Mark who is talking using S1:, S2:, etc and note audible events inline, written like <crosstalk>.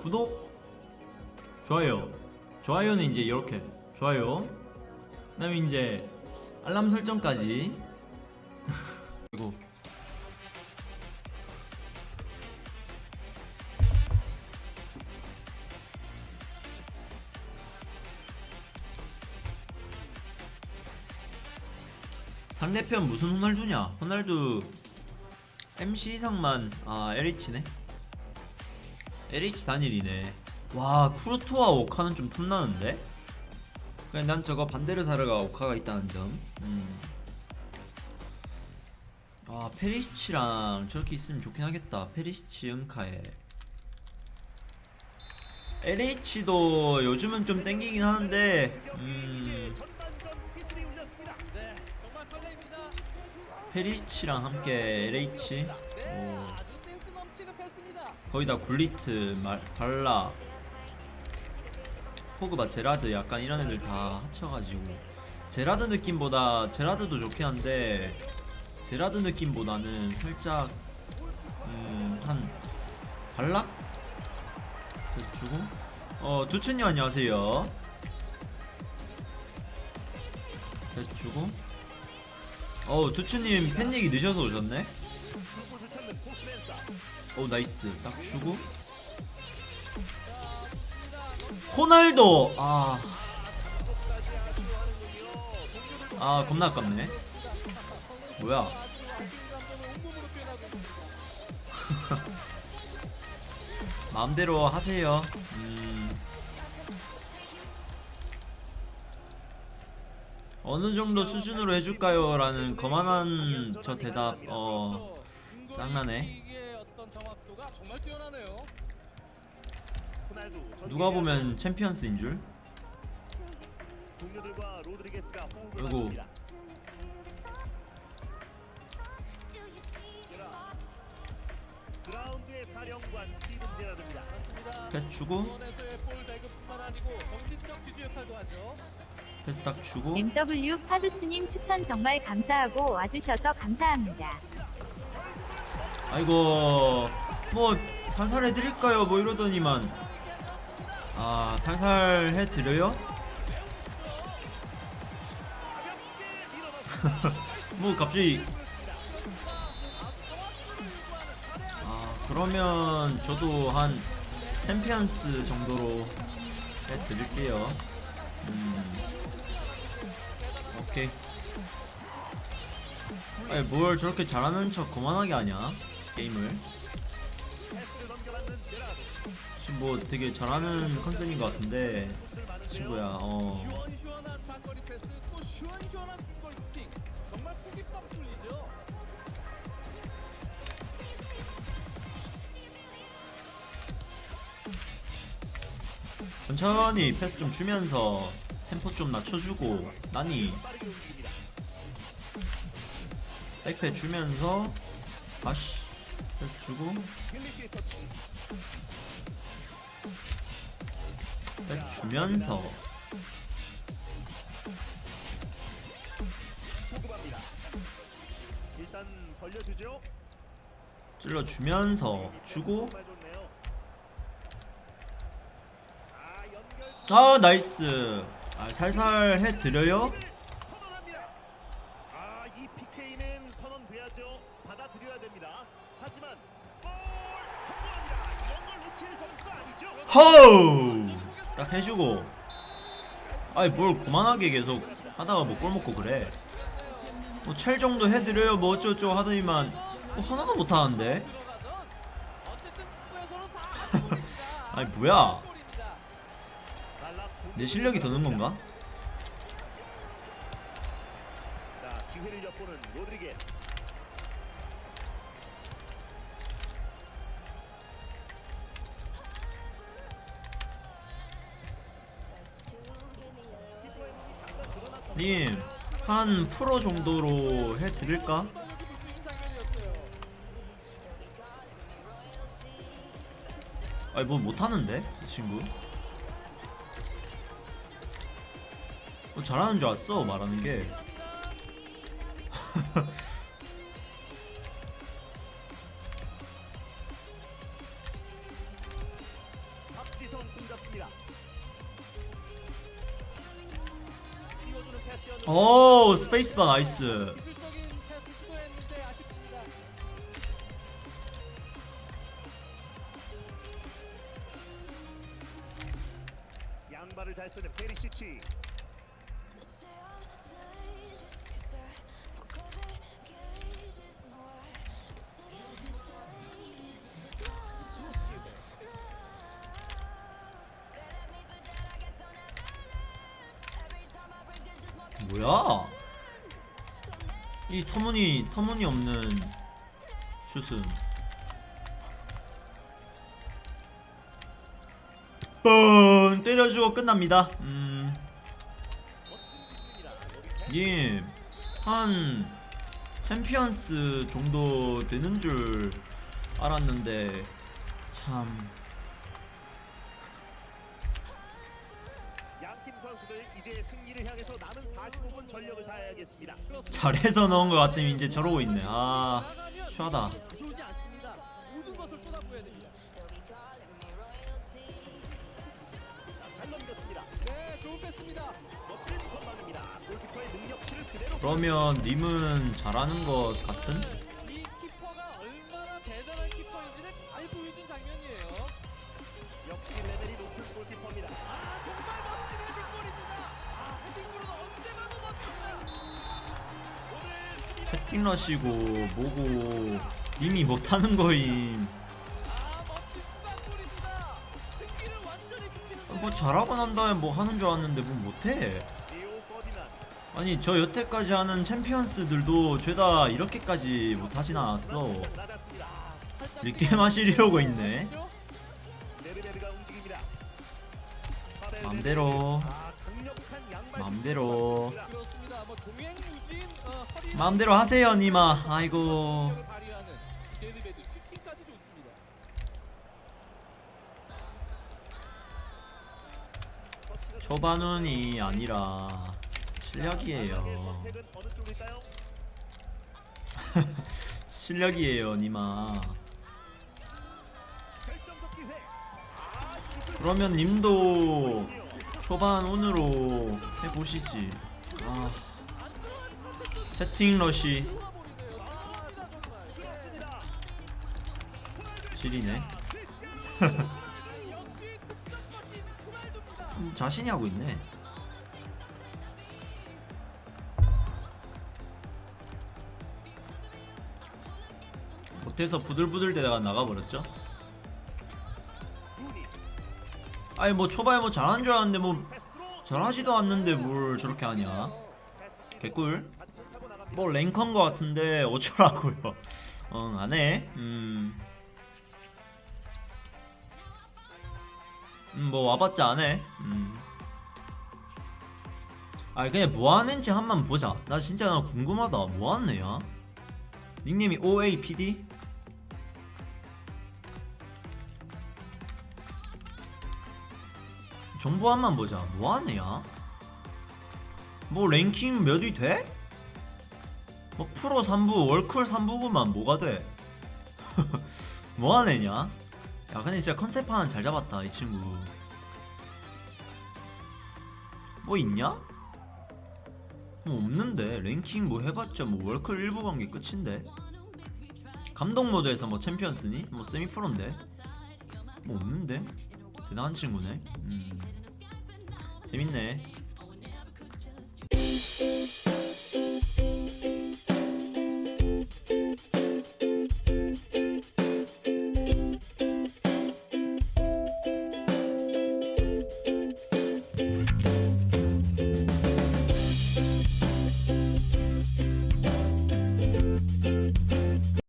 S1: 구독 좋아요. 좋아요는 이제 이렇게. 좋아요. 그 다음에 이제 알람 설정까지. <laughs> 그리고 상대편 무슨 호날두냐? 호날두 MC 이상만 아 LH네 LH 단일이네 와 쿠르토와 오카는 좀 탐나는데? 그냥 난 저거 반데르사르가 오카가 있다는 점 음. 아 페리시치랑 저렇게 있으면 좋긴 하겠다 페리시치 은카에 LH도 요즘은 좀 땡기긴 하는데 음. 페리시치랑 함께 LH 오. 거기다 굴리트, 말, 발라, 포그바, 제라드 약간 이런 애들 다 합쳐가지고. 제라드 느낌보다 제라드도 좋긴 한데 제라드 느낌보다는 살짝 음 한 발락? 그래서 주고 어 두춘님 안녕하세요. 그래서 주고 어 두춘님 팬 얘기 늦어서 오셨네 오 나이스 딱 주고 호날도 아. 아 겁나 아깝네 뭐야 <laughs> 마음대로 하세요 음. 어느 정도 수준으로 해줄까요? 라는 거만한 저 대답 어 짱나네.
S2: 정말 뛰어나네요.
S1: 누가 보면 챔피언스인 줄
S3: 동료들과 로드리게스가 호흡을
S1: 아이고.
S3: 맞춥니다. 그라운드의 사령관 스티븐 제라드입니다.
S2: 맞습니다.
S1: 패스 주고
S2: 중원에서의 볼 배급뿐만 아니고 정신적 지주 역할도 하죠.
S1: 패스 딱 주고
S4: MW 파두치님 추천 정말 감사하고 와주셔서 감사합니다.
S1: 아이고 뭐 살살 해드릴까요? 뭐 이러더니만. 아 살살 해드려요? <laughs> 뭐 갑자기. 아 그러면 저도 한 챔피언스 정도로 해드릴게요. 음. 오케이. 아니 뭘 저렇게 잘하는 척 거만하게 하냐? 게임을 뭐 되게 잘하는 컨셉인 것 같은데 친구야 어. 천천히 패스 좀 주면서 템포 좀 낮춰주고 나니. 백패 주면서 다시 주고 주면서
S3: 벌려주죠.
S1: 찔러 주면서 주고. 아아 나이스 아 살살 해드려요?
S3: 됩니다. 하지만
S1: 호우! 딱 해주고. 아이 뭘 그만하게 계속 하다가 뭐꼴 먹고 그래. 뭐 첼 정도 해드려요. 뭐 어쩌고저쩌고 하더니만. 뭐 하나도 못하는데. <laughs> 아니 뭐야? 내 실력이 더는 건가? 님, 한 프로 정도로 해드릴까? 아니 뭐 못하는데 이 친구 어, 잘하는 줄 알았어 말하는 게. <laughs> 오 스페이스바 나이스.
S3: 양발을 잘 쓰는 페리시치.
S1: 뭐야? 이 터무니 터무니없는 슛은. 뻥 때려주고 끝납니다. 음. 님, 한 챔피언스 정도 되는 줄 알았는데 참
S3: 이제 승리를 향해서 남은 45분 전력을 다해야겠습니다.
S1: 잘해서 넣은 것 같으면 이제 저러고 있네. 아 추하다.
S2: 무서우지 않습니다. 모든 것
S1: 채팅러시고 뭐고 님이 못하는 거임.
S2: 아,
S1: 뭐 잘하고 난 다음에 뭐 하는 줄 알았는데 뭐 못해. 아니 저 여태까지 하는 챔피언스들도 죄다 이렇게까지 못하진 않았어.
S3: 낮았습니다.
S1: 리게 마실 이러고 있네. 맘대로
S2: 그렇습니다. 뭐 어,
S1: 마음대로 하세요 니마 아이고. 초반운이 아니라 실력이에요? <laughs> 실력이에요 니마 그러면 님도 초반 운으로 해보시지 아
S2: 정말.
S3: 좋습니다.
S1: 지리네 <laughs> 자신이 하고 있네 못해서 부들부들 대다가 나가버렸죠 아니 뭐 초반에 뭐 잘하는 줄 알았는데 뭐 잘하지도 않는데 뭘 저렇게 하냐 개꿀. 뭐 랭커인 것 같은데 어쩌라고요 <laughs> 응 안해 음. 음, 뭐 와봤자 안해 음. 아니 그냥 뭐하는지 한번 보자 나 진짜 나 궁금하다 뭐하는 애야 닉네임이 OAPD? 정보 한번 보자 애야 뭐 랭킹 몇 위 돼? 뭐 프로 3부 월클 3부구만 뭐가 돼? <laughs> 뭐하는 애냐? 야 근데 진짜 컨셉 하나 잘 잡았다 이 친구 뭐 있냐? 뭐 없는데 랭킹 뭐 해봤자 뭐 월클 1부 관계 끝인데 감독 모드에서 뭐 챔피언스니? 뭐 세미 프로인데 뭐 없는데 대단한 친구네. 음. 재밌네